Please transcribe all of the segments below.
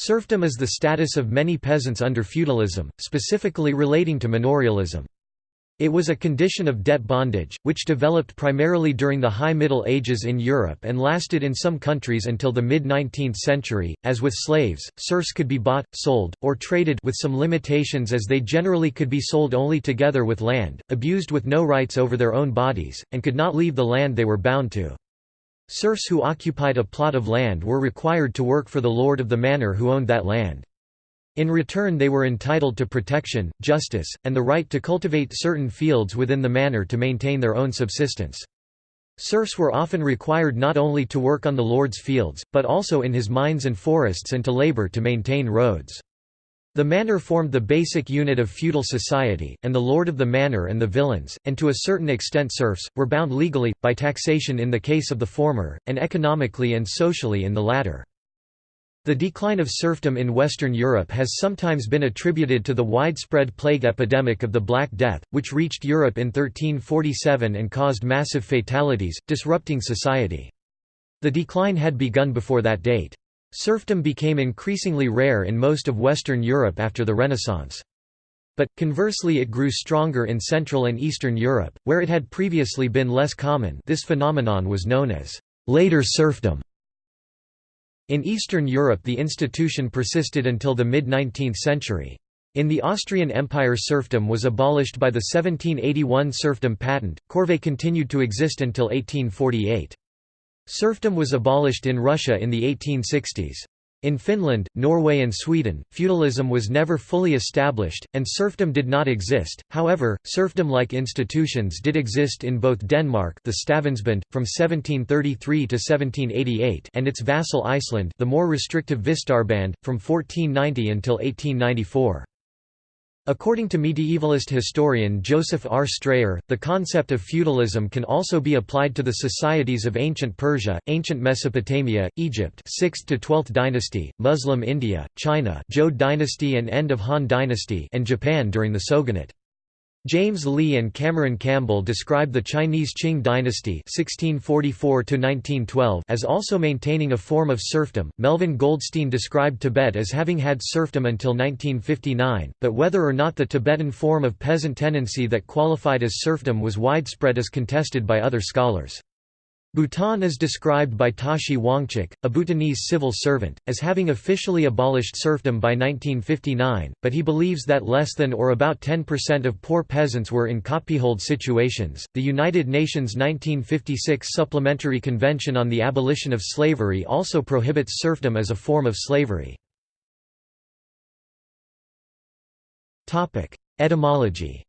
Serfdom is the status of many peasants under feudalism, specifically relating to manorialism. It was a condition of debt bondage, which developed primarily during the High Middle Ages in Europe and lasted in some countries until the mid-19th century. As with slaves, serfs could be bought, sold, or traded with some limitations as they generally could be sold only together with land, abused with no rights over their own bodies, and could not leave the land they were bound to. Serfs who occupied a plot of land were required to work for the lord of the manor who owned that land. In return they were entitled to protection, justice, and the right to cultivate certain fields within the manor to maintain their own subsistence. Serfs were often required not only to work on the lord's fields, but also in his mines and forests and to labor to maintain roads. The manor formed the basic unit of feudal society, and the lord of the manor and the villeins, and to a certain extent serfs, were bound legally, by taxation in the case of the former, and economically and socially in the latter. The decline of serfdom in Western Europe has sometimes been attributed to the widespread plague epidemic of the Black Death, which reached Europe in 1347 and caused massive fatalities, disrupting society. The decline had begun before that date. Serfdom became increasingly rare in most of Western Europe after the Renaissance. But, conversely it grew stronger in Central and Eastern Europe, where it had previously been less common this phenomenon was known as «later serfdom». In Eastern Europe the institution persisted until the mid-19th century. In the Austrian Empire serfdom was abolished by the 1781 serfdom patent, corvée continued to exist until 1848. Serfdom was abolished in Russia in the 1860s. In Finland, Norway and Sweden, feudalism was never fully established, and serfdom did not exist, however, serfdom-like institutions did exist in both Denmark the Stavnsband, from 1733 to 1788 and its vassal Iceland the more restrictive Vistarband, from 1490 until 1894. According to medievalist historian Joseph R. Strayer, the concept of feudalism can also be applied to the societies of ancient Persia, ancient Mesopotamia, Egypt 6th to 12th dynasty, Muslim India, China Zhou dynasty and end of Han dynasty and Japan during the Shogunate. James Lee and Cameron Campbell describe the Chinese Qing dynasty (1644–1912) as also maintaining a form of serfdom. Melvin Goldstein described Tibet as having had serfdom until 1959, but whether or not the Tibetan form of peasant tenancy that qualified as serfdom was widespread is contested by other scholars. Bhutan is described by Tashi Wangchuk, a Bhutanese civil servant, as having officially abolished serfdom by 1959, but he believes that less than or about 10% of poor peasants were in copyhold situations. The United Nations 1956 Supplementary Convention on the Abolition of Slavery also prohibits serfdom as a form of slavery. Etymology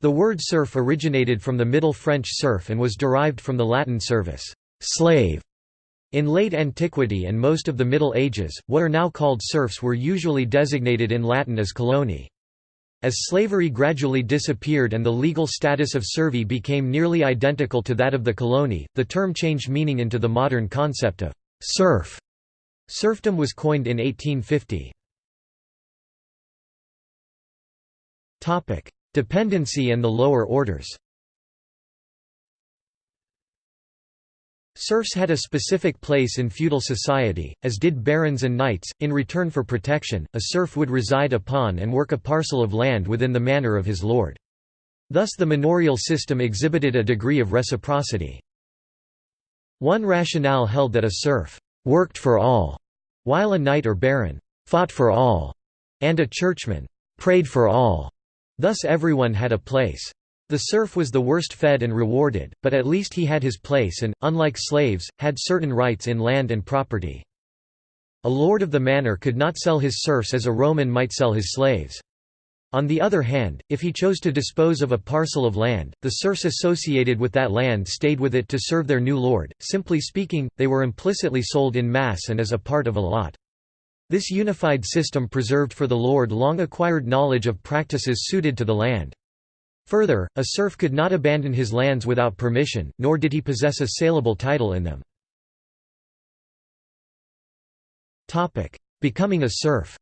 The word serf originated from the Middle French serf and was derived from the Latin servus slave". In late antiquity and most of the Middle Ages, what are now called serfs were usually designated in Latin as coloni. As slavery gradually disappeared and the legal status of servi became nearly identical to that of the coloni, the term changed meaning into the modern concept of serf. Serfdom was coined in 1850. Dependency and the lower orders Serfs had a specific place in feudal society, as did barons and knights. In return for protection, a serf would reside upon and work a parcel of land within the manor of his lord. Thus the manorial system exhibited a degree of reciprocity. One rationale held that a serf worked for all, while a knight or baron fought for all, and a churchman prayed for all. Thus everyone had a place. The serf was the worst fed and rewarded, but at least he had his place and, unlike slaves, had certain rights in land and property. A lord of the manor could not sell his serfs as a Roman might sell his slaves. On the other hand, if he chose to dispose of a parcel of land, the serfs associated with that land stayed with it to serve their new lord. Simply speaking, they were implicitly sold in mass and as a part of a lot. This unified system preserved for the lord long acquired knowledge of practices suited to the land. Further, a serf could not abandon his lands without permission, nor did he possess a saleable title in them. Becoming a serf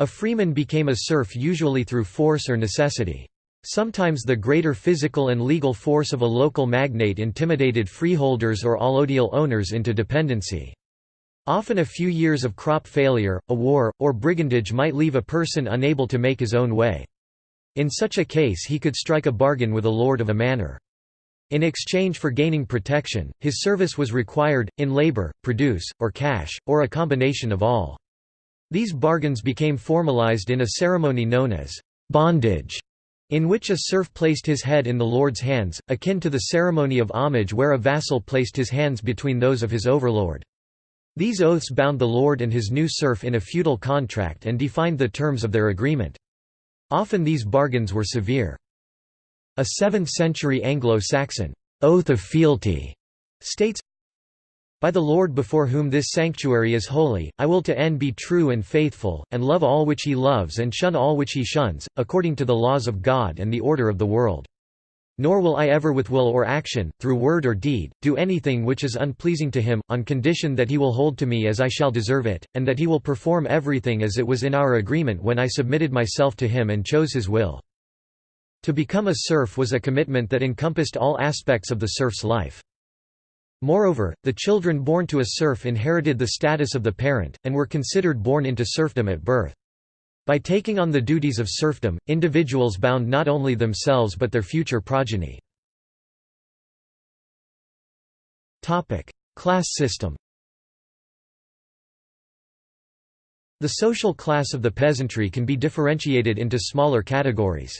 A freeman became a serf usually through force or necessity. Sometimes the greater physical and legal force of a local magnate intimidated freeholders or allodial owners into dependency. Often a few years of crop failure, a war, or brigandage might leave a person unable to make his own way. In such a case he could strike a bargain with a lord of a manor. In exchange for gaining protection, his service was required, in labor, produce, or cash, or a combination of all. These bargains became formalized in a ceremony known as bondage in which a serf placed his head in the lord's hands, akin to the ceremony of homage where a vassal placed his hands between those of his overlord. These oaths bound the lord and his new serf in a feudal contract and defined the terms of their agreement. Often these bargains were severe. A 7th-century Anglo-Saxon, "'Oath of Fealty' states, by the Lord before whom this sanctuary is holy, I will to end be true and faithful, and love all which he loves and shun all which he shuns, according to the laws of God and the order of the world. Nor will I ever with will or action, through word or deed, do anything which is unpleasing to him, on condition that he will hold to me as I shall deserve it, and that he will perform everything as it was in our agreement when I submitted myself to him and chose his will." To become a serf was a commitment that encompassed all aspects of the serf's life. Moreover, the children born to a serf inherited the status of the parent, and were considered born into serfdom at birth. By taking on the duties of serfdom, individuals bound not only themselves but their future progeny. Class system The social class of the peasantry can be differentiated into smaller categories.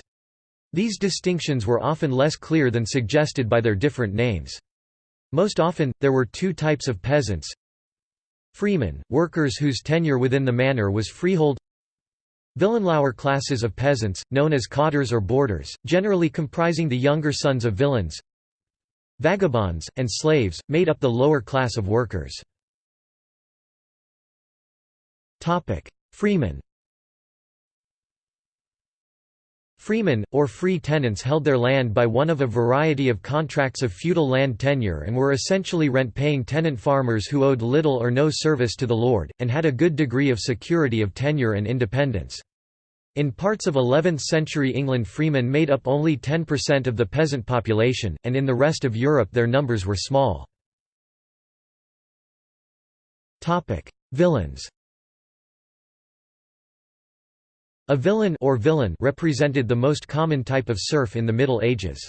These distinctions were often less clear than suggested by their different names. Most often, there were two types of peasants. Freemen, workers whose tenure within the manor was freehold. Villenlauer classes of peasants, known as cotters or boarders, generally comprising the younger sons of villeins Vagabonds, and slaves, made up the lower class of workers. Freemen Freemen, or free tenants held their land by one of a variety of contracts of feudal land tenure and were essentially rent-paying tenant farmers who owed little or no service to the lord, and had a good degree of security of tenure and independence. In parts of 11th-century England freemen made up only 10% of the peasant population, and in the rest of Europe their numbers were small. Villeins A villein or villain represented the most common type of serf in the Middle Ages.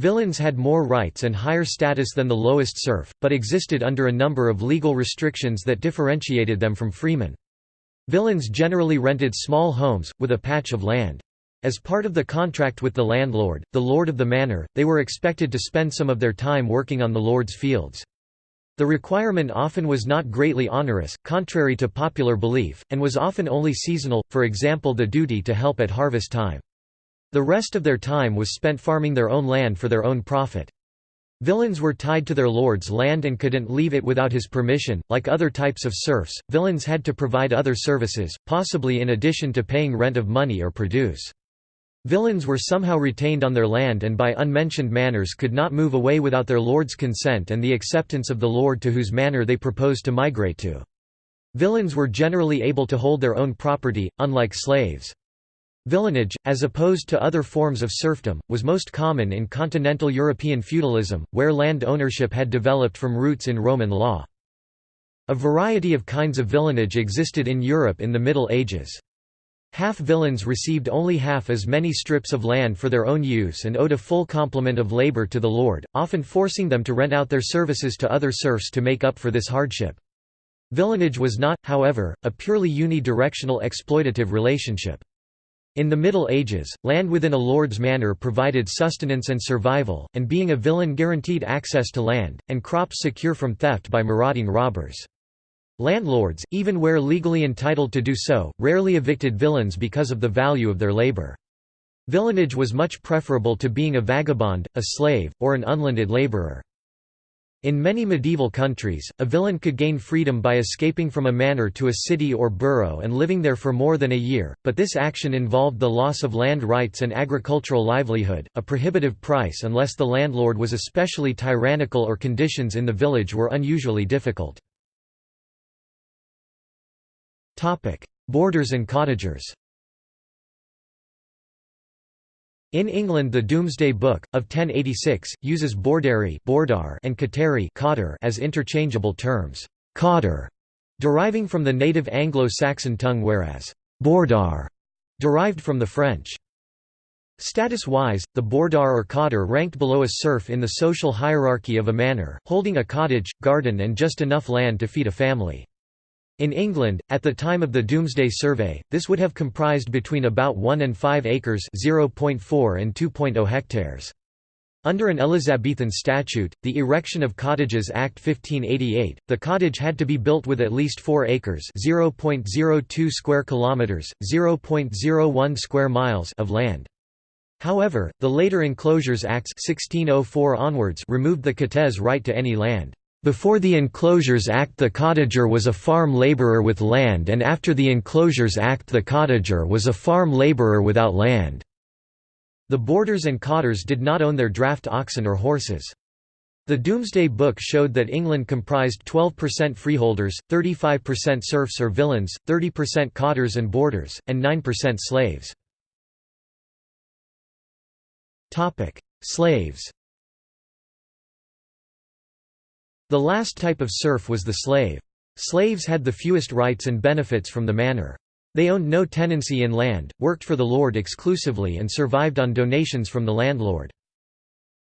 Villeins had more rights and higher status than the lowest serf, but existed under a number of legal restrictions that differentiated them from freemen. Villeins generally rented small homes, with a patch of land. As part of the contract with the landlord, the lord of the manor, they were expected to spend some of their time working on the lord's fields. The requirement often was not greatly onerous, contrary to popular belief, and was often only seasonal, for example the duty to help at harvest time. The rest of their time was spent farming their own land for their own profit. Villains were tied to their lord's land and couldn't leave it without his permission. Like other types of serfs, villains had to provide other services, possibly in addition to paying rent of money or produce. Villeins were somehow retained on their land and by unmentioned manors could not move away without their lord's consent and the acceptance of the lord to whose manor they proposed to migrate to. Villeins were generally able to hold their own property, unlike slaves. Villeinage, as opposed to other forms of serfdom, was most common in continental European feudalism, where land ownership had developed from roots in Roman law. A variety of kinds of villeinage existed in Europe in the Middle Ages. Half-villeins received only half as many strips of land for their own use and owed a full complement of labor to the lord, often forcing them to rent out their services to other serfs to make up for this hardship. Villeinage was not, however, a purely unidirectional exploitative relationship. In the Middle Ages, land within a lord's manor provided sustenance and survival, and being a villain guaranteed access to land, and crops secure from theft by marauding robbers. Landlords, even where legally entitled to do so, rarely evicted villains because of the value of their labor. Villeinage was much preferable to being a vagabond, a slave, or an unlanded laborer. In many medieval countries, a villain could gain freedom by escaping from a manor to a city or borough and living there for more than a year, but this action involved the loss of land rights and agricultural livelihood, a prohibitive price unless the landlord was especially tyrannical or conditions in the village were unusually difficult. Topic: Boarders and cottagers. In England the Domesday Book, of 1086, uses bordarii and cottarii as interchangeable terms, cottar, deriving from the native Anglo-Saxon tongue whereas bordar derived from the French. Status-wise, the bordar or cottar ranked below a serf in the social hierarchy of a manor, holding a cottage, garden and just enough land to feed a family. In England, at the time of the Domesday Survey, this would have comprised between about 1 and 5 acres (0.4 and 2.0 hectares). Under an Elizabethan statute, the Erection of Cottages Act 1588, the cottage had to be built with at least 4 acres (0.02 square kilometers, 0.01 square miles) of land. However, the later Enclosures Acts 1604 onwards removed the cottar's right to any land. Before the Enclosures Act the cottager was a farm labourer with land and after the Enclosures Act the cottager was a farm labourer without land. The boarders and cotters did not own their draft oxen or horses. The Domesday Book showed that England comprised 12% freeholders, 35% serfs or villeins, 30% cotters and boarders, and 9% slaves. Slaves The last type of serf was the slave. Slaves had the fewest rights and benefits from the manor. They owned no tenancy in land, worked for the lord exclusively and survived on donations from the landlord.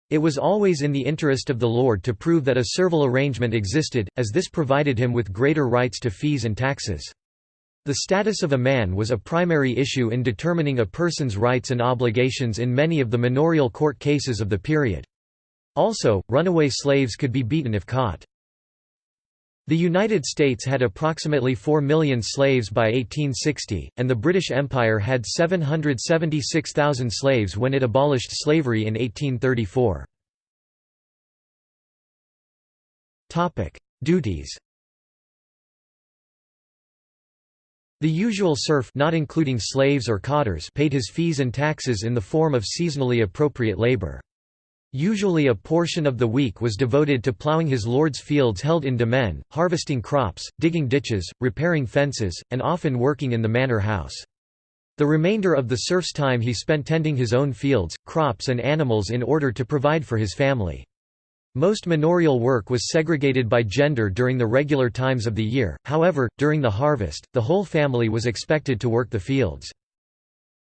It was always in the interest of the lord to prove that a servile arrangement existed, as this provided him with greater rights to fees and taxes. The status of a man was a primary issue in determining a person's rights and obligations in many of the manorial court cases of the period. Also, runaway slaves could be beaten if caught. The United States had approximately 4 million slaves by 1860, and the British Empire had 776,000 slaves when it abolished slavery in 1834. Duties The usual serf not including slaves or cotters paid his fees and taxes in the form of seasonally appropriate labor. Usually a portion of the week was devoted to ploughing his lord's fields held in demesne, harvesting crops, digging ditches, repairing fences, and often working in the manor house. The remainder of the serf's time he spent tending his own fields, crops and animals in order to provide for his family. Most manorial work was segregated by gender during the regular times of the year, however, during the harvest, the whole family was expected to work the fields.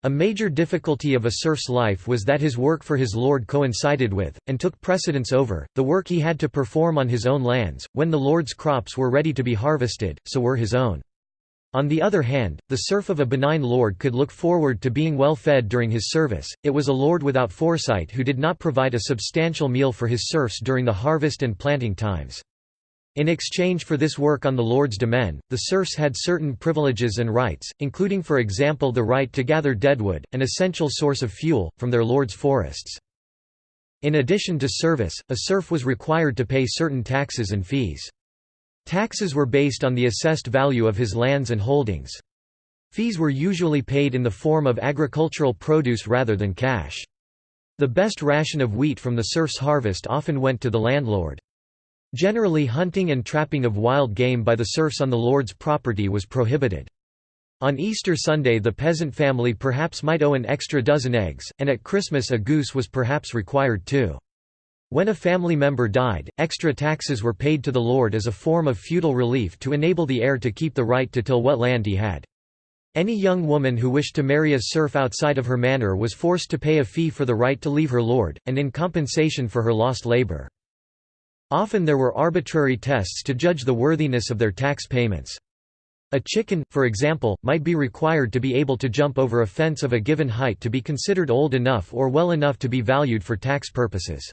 A major difficulty of a serf's life was that his work for his lord coincided with, and took precedence over, the work he had to perform on his own lands, when the lord's crops were ready to be harvested, so were his own. On the other hand, the serf of a benign lord could look forward to being well fed during his service, it was a lord without foresight who did not provide a substantial meal for his serfs during the harvest and planting times. In exchange for this work on the Lord's demesne, the serfs had certain privileges and rights, including for example the right to gather deadwood, an essential source of fuel, from their lord's forests. In addition to service, a serf was required to pay certain taxes and fees. Taxes were based on the assessed value of his lands and holdings. Fees were usually paid in the form of agricultural produce rather than cash. The best ration of wheat from the serf's harvest often went to the landlord. Generally hunting and trapping of wild game by the serfs on the lord's property was prohibited. On Easter Sunday the peasant family perhaps might owe an extra dozen eggs, and at Christmas a goose was perhaps required too. When a family member died, extra taxes were paid to the lord as a form of feudal relief to enable the heir to keep the right to till what land he had. Any young woman who wished to marry a serf outside of her manor was forced to pay a fee for the right to leave her lord, and in compensation for her lost labor. Often there were arbitrary tests to judge the worthiness of their tax payments. A chicken, for example, might be required to be able to jump over a fence of a given height to be considered old enough or well enough to be valued for tax purposes.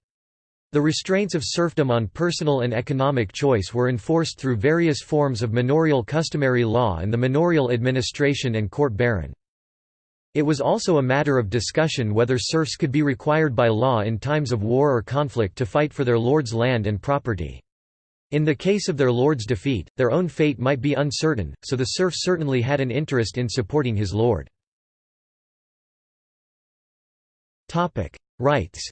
The restraints of serfdom on personal and economic choice were enforced through various forms of manorial customary law and the manorial administration and court baron. It was also a matter of discussion whether serfs could be required by law in times of war or conflict to fight for their lord's land and property. In the case of their lord's defeat, their own fate might be uncertain, so the serf certainly had an interest in supporting his lord. Rights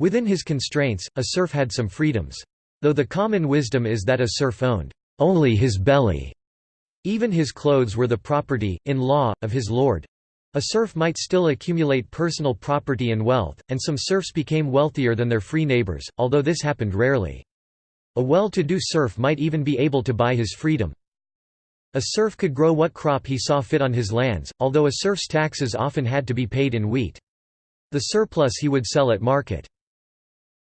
Within his constraints, a serf had some freedoms. Though the common wisdom is that a serf owned only his belly even his clothes were the property, in law, of his lord. A serf might still accumulate personal property and wealth, and some serfs became wealthier than their free neighbors, although this happened rarely. A well-to-do serf might even be able to buy his freedom. A serf could grow what crop he saw fit on his lands, although a serf's taxes often had to be paid in wheat. The surplus he would sell at market.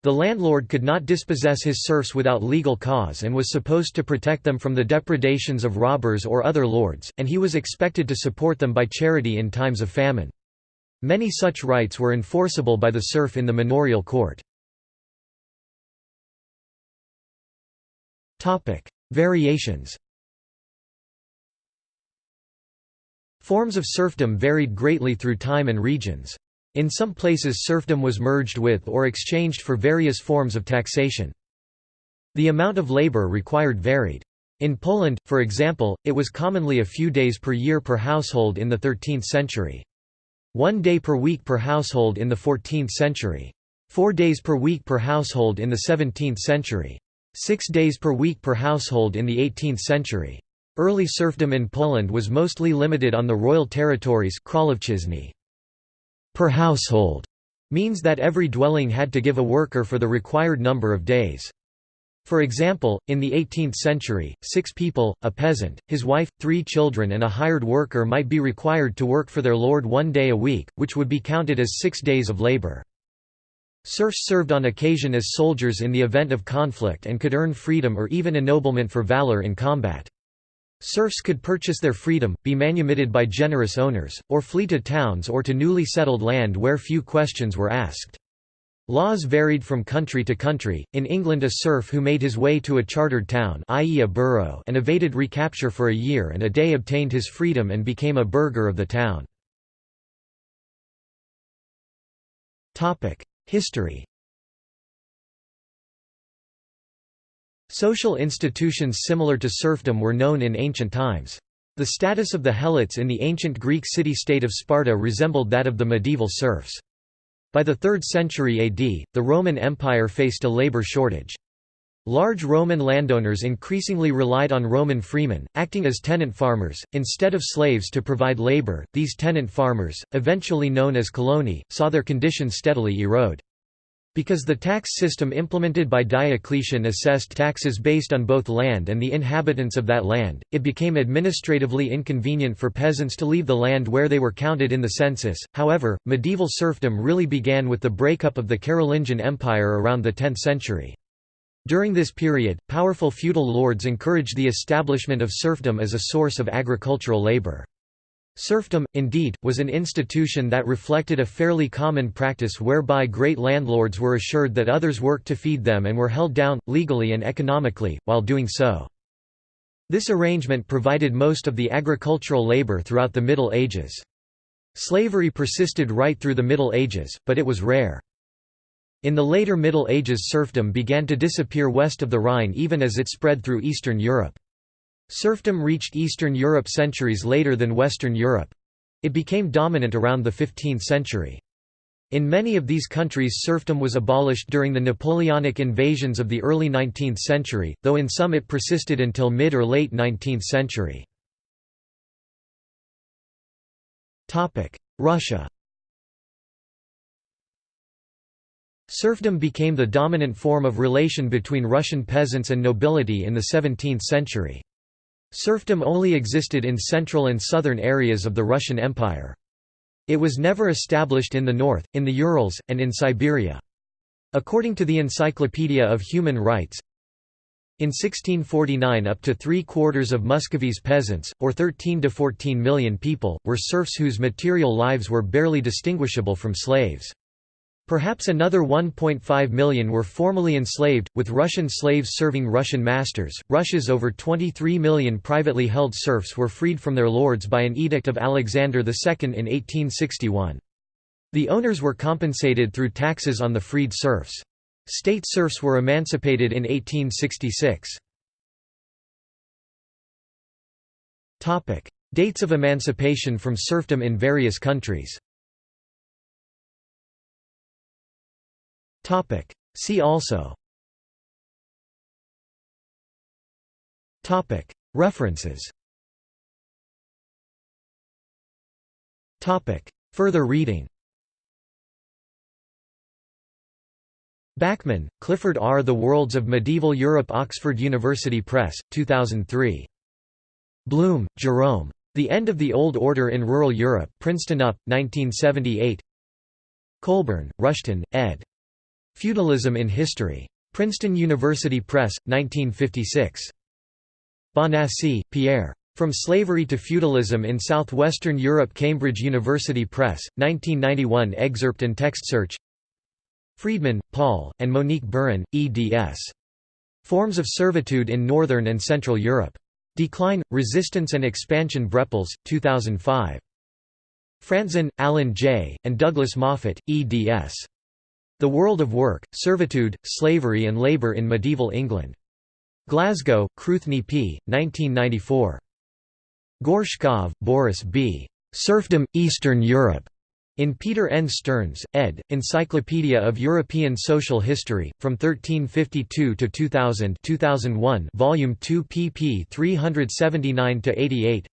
The landlord could not dispossess his serfs without legal cause and was supposed to protect them from the depredations of robbers or other lords, and he was expected to support them by charity in times of famine. Many such rights were enforceable by the serf in the manorial court. Variations Forms of serfdom varied greatly through time and regions. In some places serfdom was merged with or exchanged for various forms of taxation. The amount of labor required varied. In Poland, for example, it was commonly a few days per year per household in the 13th century. One day per week per household in the 14th century. Four days per week per household in the 17th century. Six days per week per household in the 18th century. Early serfdom in Poland was mostly limited on the royal territories per household means that every dwelling had to give a worker for the required number of days. For example, in the 18th century, six people, a peasant, his wife, three children and a hired worker might be required to work for their lord one day a week, which would be counted as six days of labor. Serfs served on occasion as soldiers in the event of conflict and could earn freedom or even ennoblement for valor in combat. Serfs could purchase their freedom, be manumitted by generous owners, or flee to towns or to newly settled land where few questions were asked. Laws varied from country to country. In England, a serf who made his way to a chartered town, i.e., a borough, and evaded recapture for a year and a day obtained his freedom and became a burgher of the town. Topic: History. Social institutions similar to serfdom were known in ancient times. The status of the helots in the ancient Greek city-state of Sparta resembled that of the medieval serfs. By the 3rd century AD, the Roman Empire faced a labor shortage. Large Roman landowners increasingly relied on Roman freemen, acting as tenant farmers, instead of slaves to provide labor. These tenant farmers, eventually known as coloni, saw their condition steadily erode. Because the tax system implemented by Diocletian assessed taxes based on both land and the inhabitants of that land, it became administratively inconvenient for peasants to leave the land where they were counted in the census. However, medieval serfdom really began with the breakup of the Carolingian Empire around the 10th century. During this period, powerful feudal lords encouraged the establishment of serfdom as a source of agricultural labor. Serfdom, indeed, was an institution that reflected a fairly common practice whereby great landlords were assured that others worked to feed them and were held down, legally and economically, while doing so. This arrangement provided most of the agricultural labor throughout the Middle Ages. Slavery persisted right through the Middle Ages, but it was rare. In the later Middle Ages serfdom began to disappear west of the Rhine even as it spread through Eastern Europe. Serfdom reached Eastern Europe centuries later than Western Europe. It became dominant around the 15th century. In many of these countries serfdom was abolished during the Napoleonic invasions of the early 19th century, though in some it persisted until mid or late 19th century. Russia Serfdom became the dominant form of relation between Russian peasants and nobility in the 17th century. Serfdom only existed in central and southern areas of the Russian Empire. It was never established in the north, in the Urals, and in Siberia. According to the Encyclopedia of Human Rights, in 1649 up to three-quarters of Muscovy's peasants, or 13 to 14 million people, were serfs whose material lives were barely distinguishable from slaves. Perhaps another 1.5 million were formally enslaved, with Russian slaves serving Russian masters. Russia's over 23 million privately held serfs were freed from their lords by an edict of Alexander II in 1861. The owners were compensated through taxes on the freed serfs. State serfs were emancipated in 1866. Dates of emancipation from serfdom in various countries Topic. See also Topic. References Further reading Backman, Clifford R. The Worlds of Medieval Europe Oxford University Press, 2003. Blum, Jerome. The End of the Old Order in Rural Europe Princeton UP, 1978 Coulborn, Rushton, ed. Feudalism in History. Princeton University Press, 1956. Bonnassie, Pierre. From Slavery to Feudalism in Southwestern Europe Cambridge University Press, 1991 Excerpt and text search Freedman, Paul, and Monique Bourin, eds. Forms of Servitude in Northern and Central Europe. Decline, Resistance and Expansion Brepols, 2005. Frantzen, Allen J., and Douglas Moffat, eds. The World of Work, Servitude, Slavery and Labour in Medieval England. Glasgow, Cruithne P., 1994. Gorshkov, Boris B. Serfdom, Eastern Europe. In Peter N. Stearns, ed., Encyclopedia of European Social History, from 1352 to 2000 2001 Volume 2 pp 379–88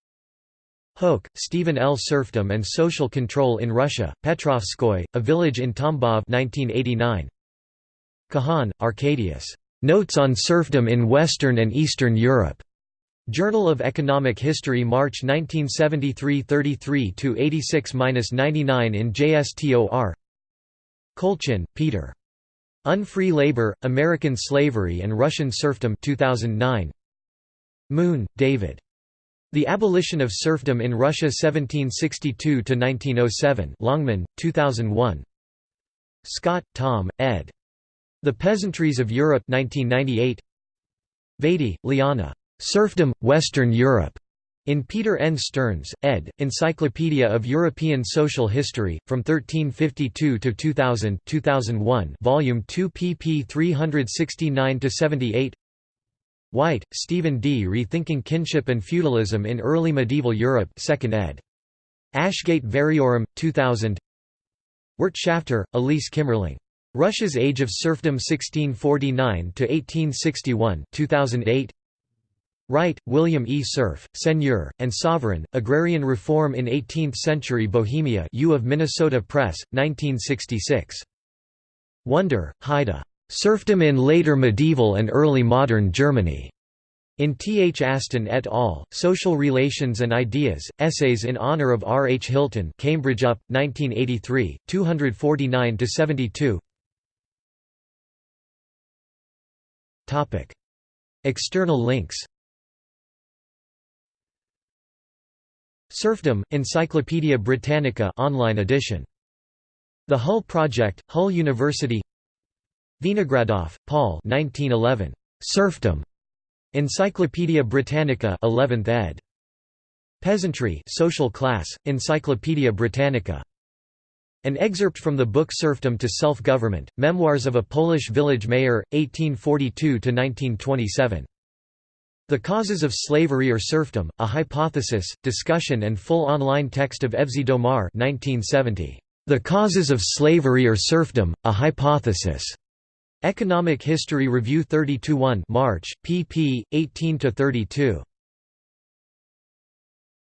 Hoch, Stephen L. Serfdom and Social Control in Russia, Petrovskoy, a village in Tambov 1989. Kahan, Arcadius. Notes on Serfdom in Western and Eastern Europe. Journal of Economic History March 1973 33–86–99 in JSTOR Kolchin, Peter. Unfree Labor, American Slavery and Russian Serfdom 2009. Moon, David. The Abolition of Serfdom in Russia 1762–1907 Longman, 2001. Scott, Tom, ed. The Peasantries of Europe 1998. Vardi, Liana. Serfdom, Western Europe. In Peter N. Stearns, ed., Encyclopedia of European Social History, from 1352 to 2000 2001 Volume 2 pp 369–78 White, Stephen D. Rethinking Kinship and Feudalism in Early Medieval Europe 2nd ed. Ashgate Variorum, 2000 Wirtschafter, Elise Kimerling. Russia's Age of Serfdom 1649–1861 2008 Wright, William E. Serf, Seigneur, and Sovereign, Agrarian Reform in Eighteenth-Century Bohemia U of Minnesota Press, 1966. Wunder, Heide. Serfdom in Later Medieval and Early Modern Germany. In T. H. Aston et al., Social Relations and Ideas, Essays in Honor of R. H. Hilton Cambridge UP, 1983, 249–72 External links Serfdom, Encyclopædia Britannica online edition. The Hull Project, Hull University Vinogradoff, Paul 1911. Serfdom. Encyclopædia Britannica 11th ed. Peasantry Social Class, Encyclopædia Britannica. An excerpt from the book Serfdom to Self-Government, Memoirs of a Polish Village Mayor, 1842–1927. The Causes of Slavery or Serfdom, A Hypothesis, Discussion and full online text of Evsey Domar 1970. The Causes of Slavery or Serfdom, A Hypothesis. Economic History Review 32 1 March, pp. 18–32.